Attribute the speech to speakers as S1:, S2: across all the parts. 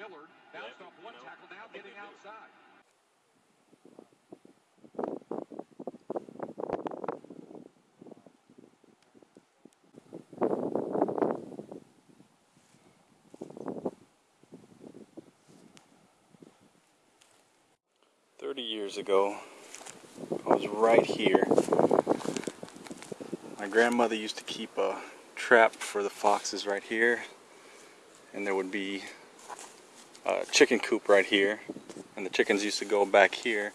S1: Millard bounced off one tackle, now getting outside.
S2: Thirty years ago, I was right here. My grandmother used to keep a trap for the foxes right here, and there would be a chicken coop right here, and the chickens used to go back here.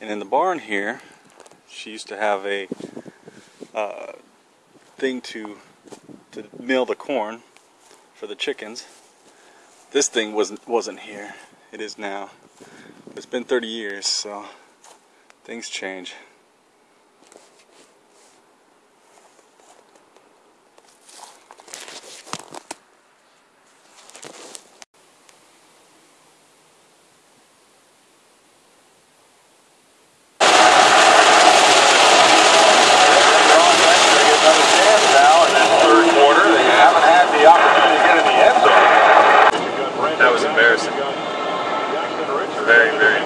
S2: And in the barn here, she used to have a uh, thing to to mill the corn for the chickens. This thing wasn't wasn't here. It is now. It's been 30 years, so things change. Very, very.